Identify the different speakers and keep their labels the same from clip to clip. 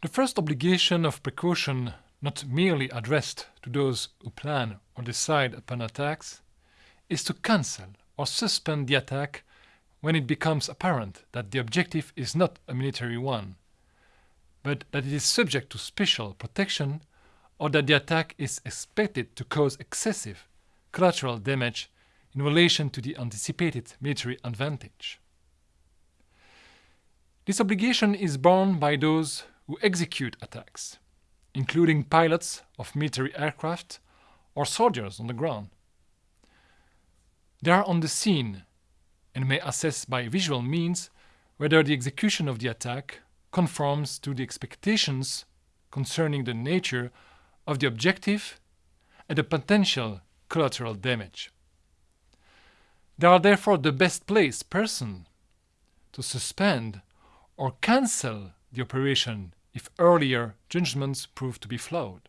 Speaker 1: The first obligation of precaution, not merely addressed to those who plan or decide upon attacks, is to cancel or suspend the attack when it becomes apparent that the objective is not a military one, but that it is subject to special protection or that the attack is expected to cause excessive collateral damage in relation to the anticipated military advantage. This obligation is borne by those who execute attacks, including pilots of military aircraft or soldiers on the ground. They are on the scene and may assess by visual means whether the execution of the attack conforms to the expectations concerning the nature of the objective and the potential collateral damage. They are therefore the best placed person to suspend or cancel the operation if earlier judgments prove to be flawed.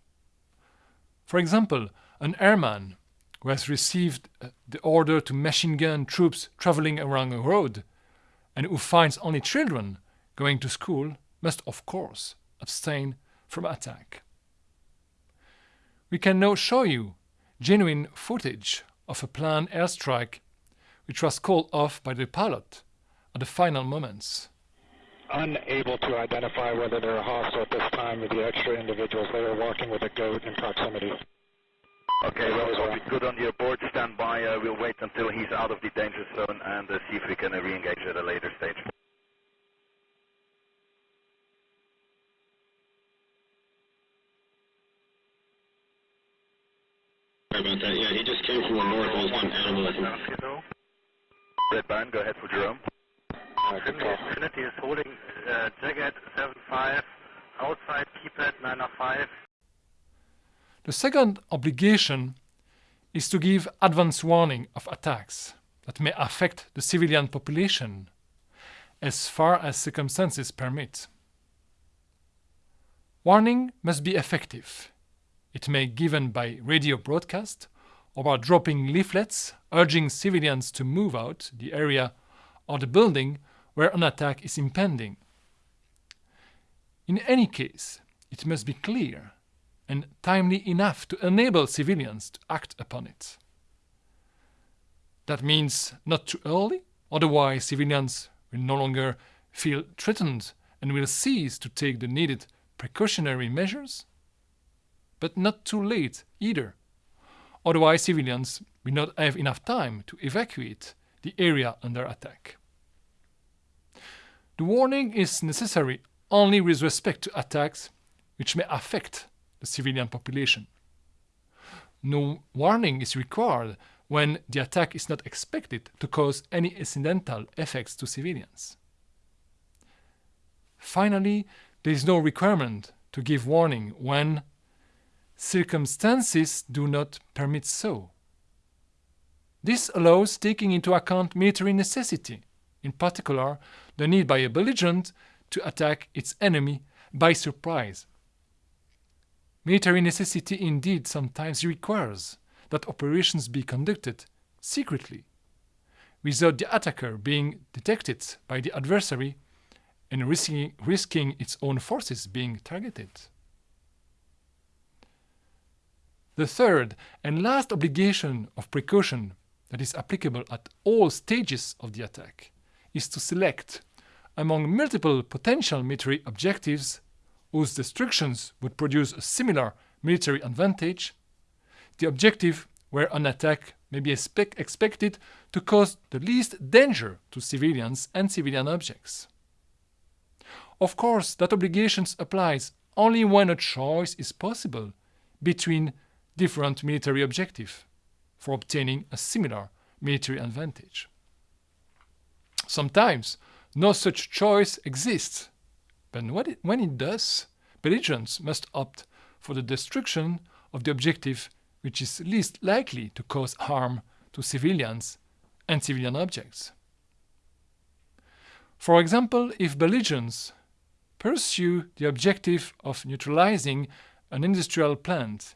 Speaker 1: For example, an airman who has received uh, the order to machine gun troops traveling along a road and who finds only children going to school must of course abstain from attack. We can now show you genuine footage of a planned airstrike which was called off by the pilot at the final moments
Speaker 2: unable to identify whether they're hostile at this time with the extra individuals. They were walking with a goat in proximity.
Speaker 3: Okay, well, we'll be good on your board. Stand by. Uh, we'll wait until he's out of the danger zone and uh, see if we can uh, re-engage at a later stage.
Speaker 4: Sorry about that. Yeah, he just came from the north. There was one animal.
Speaker 3: Red Band, go ahead for Jerome.
Speaker 5: Trinity, Trinity is holding uh, Jagged 75, outside keypad 905.
Speaker 1: The second obligation is to give advance warning of attacks that may affect the civilian population as far as circumstances permit. Warning must be effective. It may be given by radio broadcast or by dropping leaflets urging civilians to move out the area or the building where an attack is impending. In any case, it must be clear and timely enough to enable civilians to act upon it. That means not too early, otherwise civilians will no longer feel threatened and will cease to take the needed precautionary measures, but not too late either. Otherwise civilians will not have enough time to evacuate the area under attack. The warning is necessary only with respect to attacks which may affect the civilian population. No warning is required when the attack is not expected to cause any incidental effects to civilians. Finally, there is no requirement to give warning when circumstances do not permit so. This allows taking into account military necessity, in particular the need by a belligerent to attack its enemy by surprise. Military necessity indeed sometimes requires that operations be conducted secretly, without the attacker being detected by the adversary and risking, risking its own forces being targeted. The third and last obligation of precaution that is applicable at all stages of the attack is to select among multiple potential military objectives whose destructions would produce a similar military advantage, the objective where an attack may be expect expected to cause the least danger to civilians and civilian objects. Of course, that obligation applies only when a choice is possible between different military objectives for obtaining a similar military advantage. Sometimes no such choice exists. But when it does, belligerents must opt for the destruction of the objective which is least likely to cause harm to civilians and civilian objects. For example, if belligerents pursue the objective of neutralizing an industrial plant,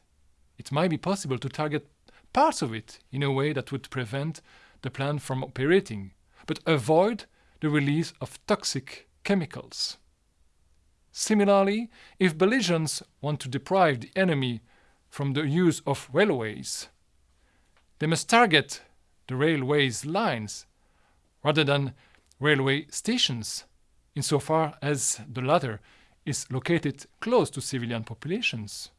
Speaker 1: it might be possible to target parts of it in a way that would prevent the plant from operating, but avoid the release of toxic chemicals. Similarly, if belligerents want to deprive the enemy from the use of railways, they must target the railways lines rather than railway stations, insofar as the latter is located close to civilian populations.